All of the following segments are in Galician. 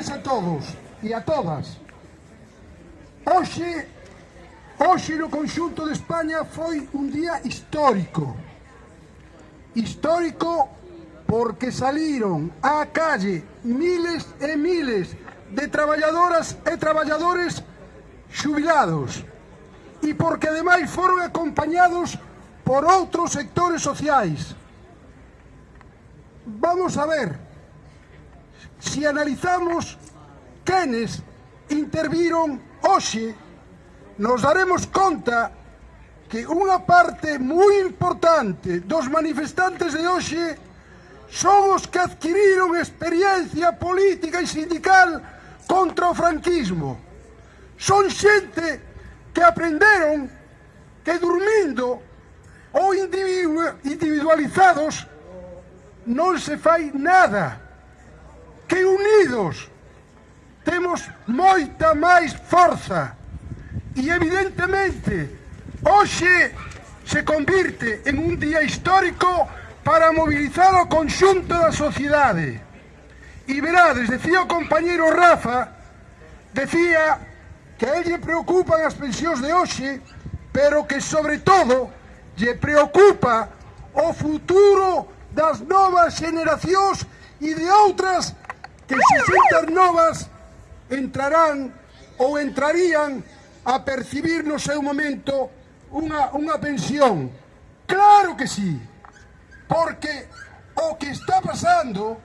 tardes a todos e a todas. Hoxe, hoxe no conxunto de España foi un día histórico. Histórico porque saliron á calle miles e miles de traballadoras e traballadores xubilados e porque ademais foron acompañados por outros sectores sociais. Vamos a ver se analizamos quenes interviron hoxe, nos daremos conta que unha parte moi importante dos manifestantes de hoxe son os que adquiriron experiencia política e sindical contra o franquismo. Son xente que aprenderon que durmindo ou individualizados non se fai nada que unidos temos moita máis forza e evidentemente hoxe se convirte en un día histórico para mobilizar o conxunto da sociedade. E verades, decía o compañeiro Rafa, decía que a ele preocupan as pensións de hoxe, pero que sobre todo lle preocupa o futuro das novas generacións e de outras que 60 novas entrarán ou entrarían a percibir no seu momento unha, unha pensión. Claro que sí, porque o que está pasando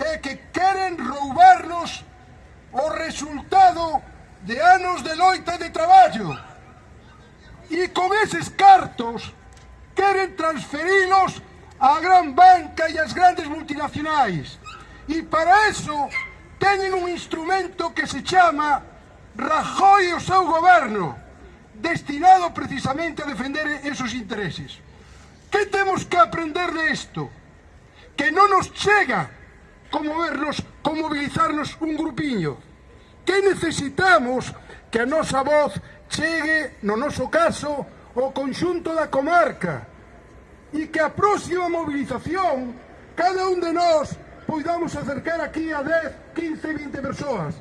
é que queren roubarnos o resultado de anos de loita de traballo. E con eses cartos queren transferilos á gran banca e ás grandes multinacionais. E para eso teñen un instrumento que se chama Rajoy o seu goberno, destinado precisamente a defender esos intereses. Que temos que aprender de isto? Que non nos chega como vernos, como movilizarnos un grupiño. Que necesitamos que a nosa voz chegue, no noso caso, ao conxunto da comarca e que a próxima movilización cada un de nós poidamos acercar aquí a 10, 15, 20 persoas.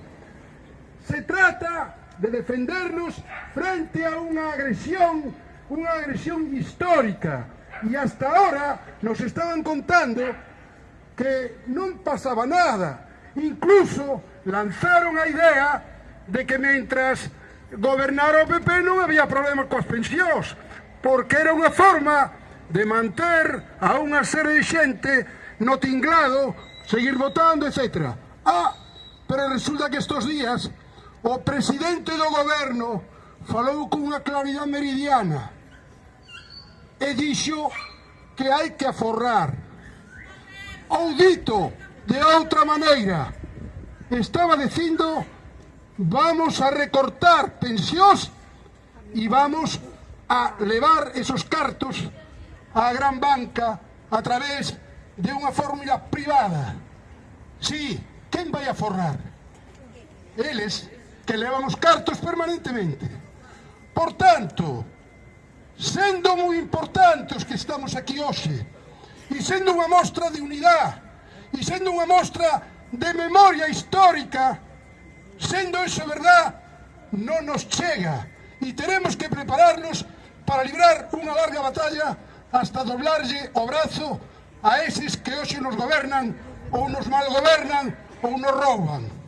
Se trata de defendernos frente a unha agresión, unha agresión histórica. E hasta ahora nos estaban contando que non pasaba nada. Incluso lanzaron a idea de que mentras gobernara o PP non había problemas coas pensións, porque era unha forma de manter a unha serie de xente no tinglado, seguir votando, etc. Ah, pero resulta que estos días o presidente do goberno falou con unha claridade meridiana e dixo que hai que aforrar. Ou dito de outra maneira, estaba dicindo vamos a recortar pensións e vamos a levar esos cartos á gran banca a través de de unha fórmula privada. Si, sí, quen vai a forrar? Eles que levan os cartos permanentemente. Por tanto, sendo moi importante os que estamos aquí hoxe, e sendo unha mostra de unidade, e sendo unha mostra de memoria histórica, sendo eso verdad, non nos chega e teremos que prepararnos para librar unha larga batalla hasta doblarlle o brazo a eses que hoxe nos gobernan ou nos malgobernan ou nos rouban.